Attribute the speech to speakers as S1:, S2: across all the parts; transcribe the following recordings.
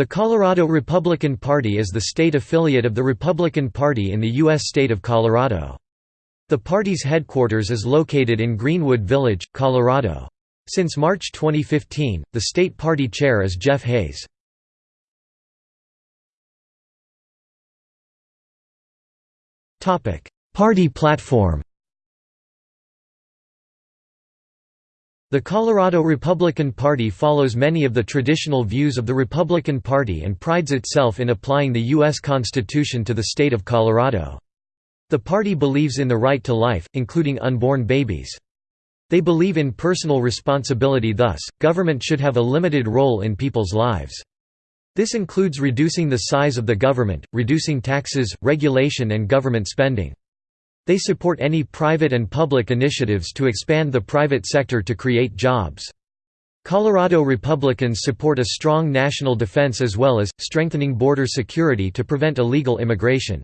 S1: The Colorado Republican Party is the state affiliate of the Republican Party in the U.S. state of Colorado. The party's headquarters is located in Greenwood Village, Colorado. Since March 2015, the state party chair is Jeff Hays. Party platform The Colorado Republican Party follows many of the traditional views of the Republican Party and prides itself in applying the U.S. Constitution to the state of Colorado. The party believes in the right to life, including unborn babies. They believe in personal responsibility thus, government should have a limited role in people's lives. This includes reducing the size of the government, reducing taxes, regulation and government spending. They support any private and public initiatives to expand the private sector to create jobs. Colorado Republicans support a strong national defense as well as, strengthening border security to prevent illegal immigration.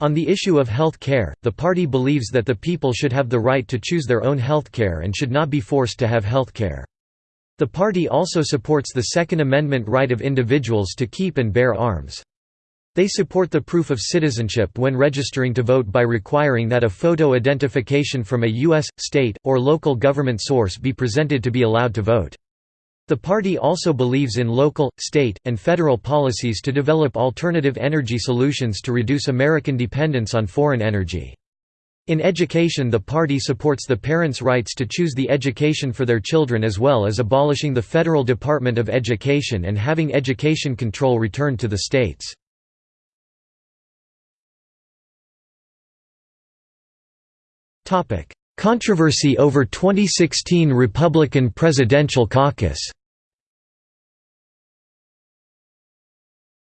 S1: On the issue of health care, the party believes that the people should have the right to choose their own health care and should not be forced to have health care. The party also supports the Second Amendment right of individuals to keep and bear arms. They support the proof of citizenship when registering to vote by requiring that a photo identification from a U.S., state, or local government source be presented to be allowed to vote. The party also believes in local, state, and federal policies to develop alternative energy solutions to reduce American dependence on foreign energy. In education the party supports the parents' rights to choose the education for their children as well as abolishing the Federal Department of Education and having education control returned to the states. Controversy over 2016 Republican presidential caucus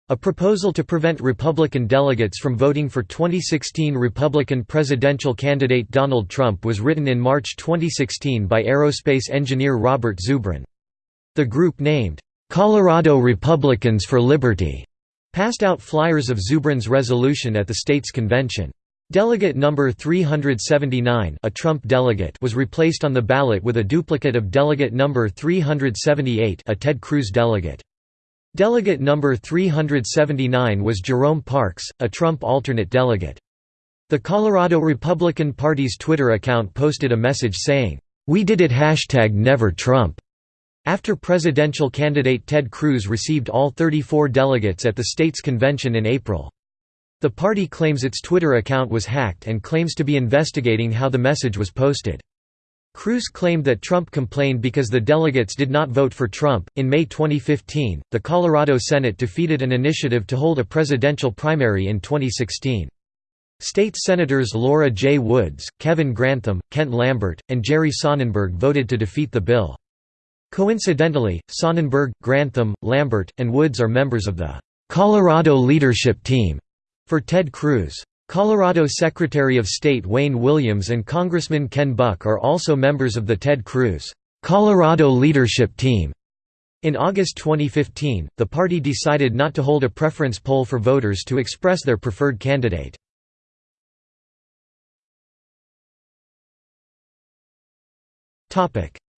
S1: A proposal to prevent Republican delegates from voting for 2016 Republican presidential candidate Donald Trump was written in March 2016 by aerospace engineer Robert Zubrin. The group named, "'Colorado Republicans for Liberty' passed out flyers of Zubrin's resolution at the state's convention. Delegate number 379 a Trump delegate was replaced on the ballot with a duplicate of delegate number 378 a Ted Cruz delegate. Delegate number 379 was Jerome Parks, a Trump alternate delegate. The Colorado Republican Party's Twitter account posted a message saying, "'We did it hashtag never Trump' after presidential candidate Ted Cruz received all 34 delegates at the state's convention in April. The party claims its Twitter account was hacked and claims to be investigating how the message was posted. Cruz claimed that Trump complained because the delegates did not vote for Trump. In May 2015, the Colorado Senate defeated an initiative to hold a presidential primary in 2016. State Senators Laura J. Woods, Kevin Grantham, Kent Lambert, and Jerry Sonnenberg voted to defeat the bill. Coincidentally, Sonnenberg, Grantham, Lambert, and Woods are members of the Colorado Leadership Team for Ted Cruz. Colorado Secretary of State Wayne Williams and Congressman Ken Buck are also members of the Ted Cruz Colorado Leadership Team. In August 2015, the party decided not to hold a preference poll for voters to express their preferred candidate.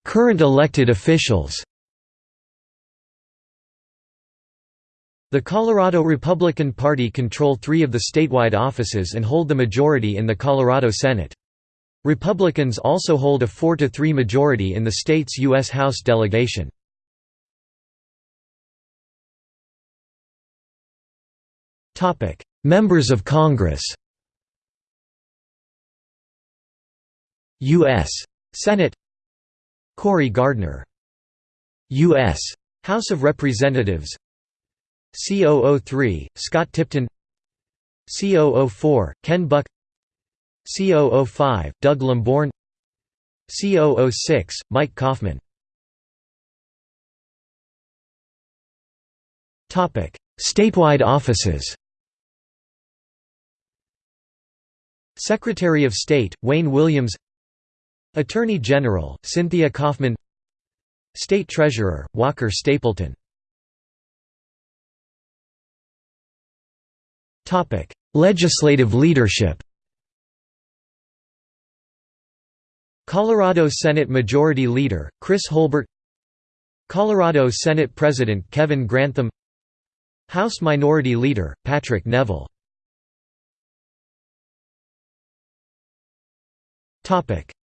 S1: Current elected officials The Colorado Republican Party control three of the statewide offices and hold the majority in the Colorado Senate. Republicans also hold a 4–3 majority in the state's U.S. House delegation. Members of Congress U.S. Senate Cory Gardner U.S. House of Representatives C003, Scott Tipton. C004, Ken Buck. C005, Doug Lamborn. C006, Mike Coffman Statewide offices. Secretary of State, Wayne Williams. Attorney General, Cynthia Coffman. State Treasurer, Walker Stapleton Legislative leadership Colorado Senate Majority Leader, Chris Holbert Colorado Senate President Kevin Grantham House Minority Leader, Patrick Neville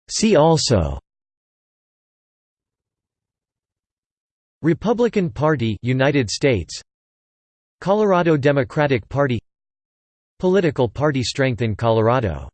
S1: See also Republican Party United States Colorado Democratic Party Political party strength in Colorado